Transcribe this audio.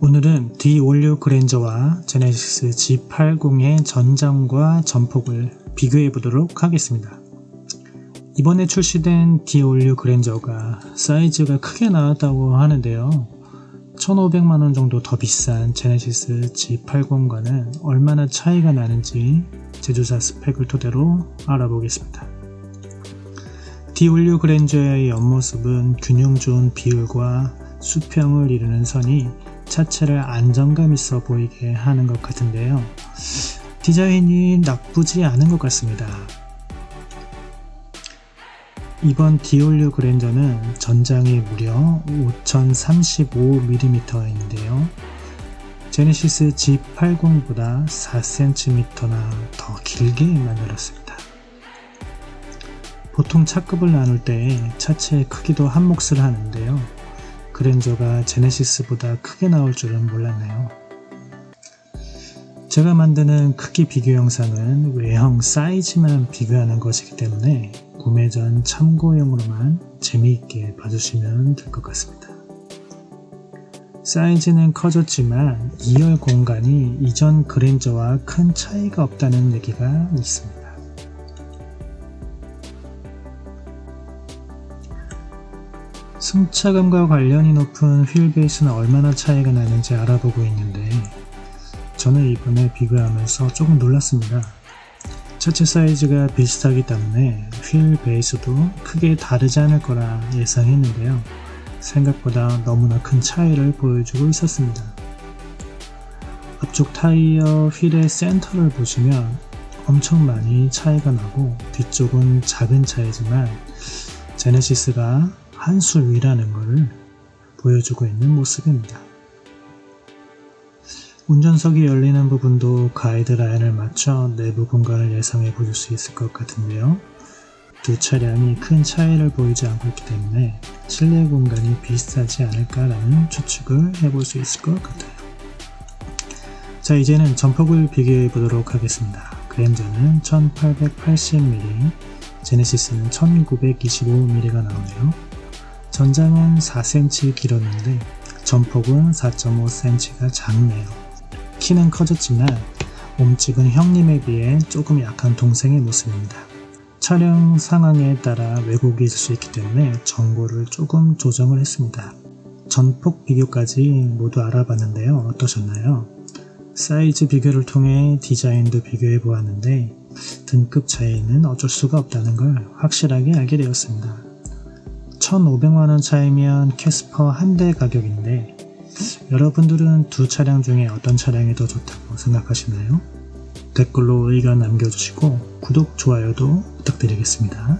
오늘은 D56 그랜저와 제네시스 G80의 전장과 전폭을 비교해 보도록 하겠습니다. 이번에 출시된 D56 그랜저가 사이즈가 크게 나왔다고 하는데요. 1500만원 정도 더 비싼 제네시스 G80과는 얼마나 차이가 나는지 제조사 스펙을 토대로 알아보겠습니다. D56 그랜저의 옆모습은 균형 좋은 비율과 수평을 이루는 선이 차체를 안정감 있어 보이게 하는 것 같은데요. 디자인이 나쁘지 않은 것 같습니다. 이번 디올류 그랜저는 전장이 무려 5035mm인데요. 제네시스 G80보다 4cm나 더 길게 만들었습니다. 보통 차급을 나눌 때 차체의 크기도 한 몫을 하는데요. 그랜저가 제네시스보다 크게 나올 줄은 몰랐네요. 제가 만드는 크기 비교 영상은 외형 사이즈만 비교하는 것이기 때문에 구매 전 참고용으로만 재미있게 봐주시면 될 것 같습니다. 사이즈는 커졌지만 2열 공간이 이전 그랜저와 큰 차이가 없다는 얘기가 있습니다. 승차감과 관련이 높은 휠 베이스는 얼마나 차이가 나는지 알아보고 있는데 저는 이번에 비교하면서 조금 놀랐습니다. 차체 사이즈가 비슷하기 때문에 휠 베이스도 크게 다르지 않을 거라 예상했는데요. 생각보다 너무나 큰 차이를 보여주고 있었습니다. 앞쪽 타이어 휠의 센터를 보시면 엄청 많이 차이가 나고 뒤쪽은 작은 차이지만 제네시스가 한 수 위라는 것을 보여주고 있는 모습입니다. 운전석이 열리는 부분도 가이드라인을 맞춰 내부 공간을 예상해 보실 수 있을 것 같은데요. 두 차량이 큰 차이를 보이지 않고 있기 때문에 실내 공간이 비슷하지 않을까라는 추측을 해볼 수 있을 것 같아요. 자 이제는 전폭을 비교해 보도록 하겠습니다. 그랜저는 1880mm, 제네시스는 1925mm가 나오네요. 전장은 4cm 길었는데 전폭은 4.5cm가 작네요. 키는 커졌지만 몸집은 형님에 비해 조금 약한 동생의 모습입니다. 촬영 상황에 따라 왜곡이 있을 수 있기 때문에 정보를 조금 조정을 했습니다. 전폭 비교까지 모두 알아봤는데요. 어떠셨나요? 사이즈 비교를 통해 디자인도 비교해 보았는데 등급 차이는 어쩔 수가 없다는 걸 확실하게 알게 되었습니다. 1500만원 차이면 캐스퍼 한 대 가격인데 여러분들은 두 차량 중에 어떤 차량이 더 좋다고 생각하시나요? 댓글로 의견 남겨주시고 구독, 좋아요도 부탁드리겠습니다.